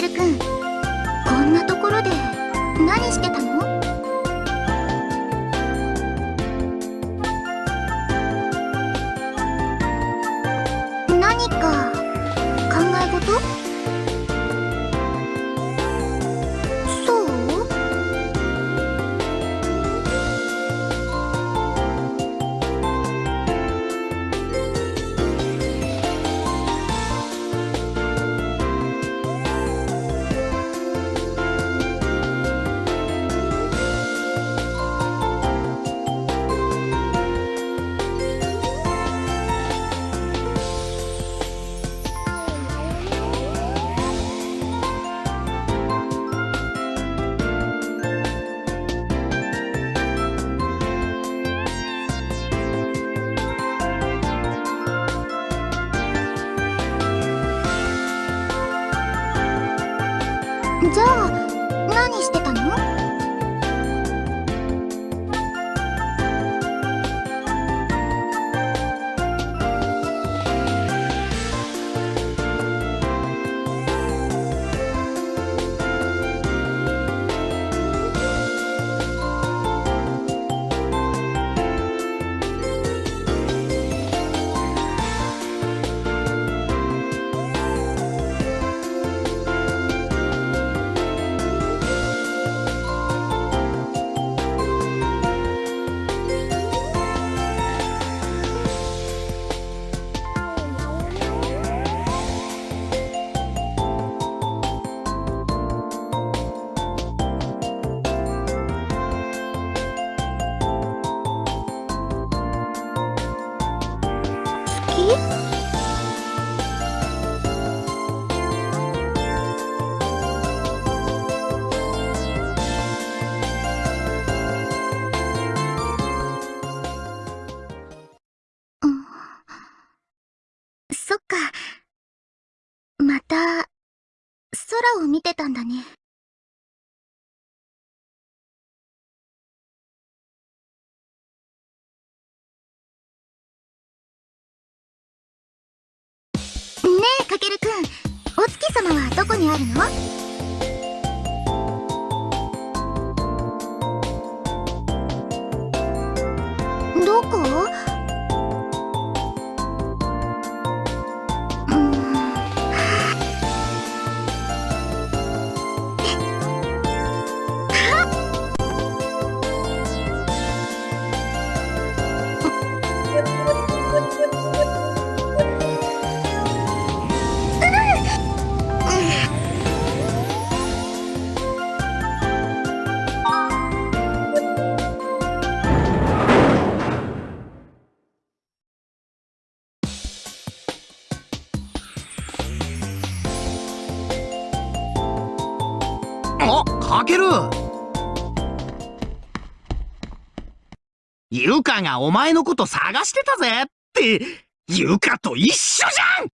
ルくん。こんなところで何してたの？じゃあ何してたの？そっか。また、空を見てたんだね。ねどこにあるの？あかける。ゆかがお前のこと探してたぜってゆかと一緒じゃん。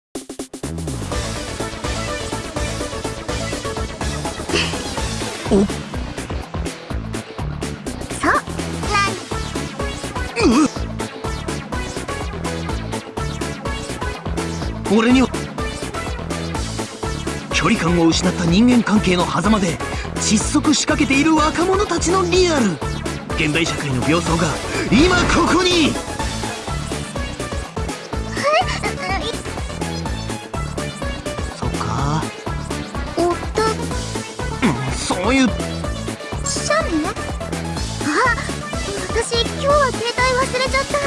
お。そう。なう。俺には距離感を失った人間関係の狭間で窒息しかけている若者たちのリアル。現代社会の病巣が今ここに。そっか。おっと、うんそういう。シャメあ、私今日は携帯忘れちゃった。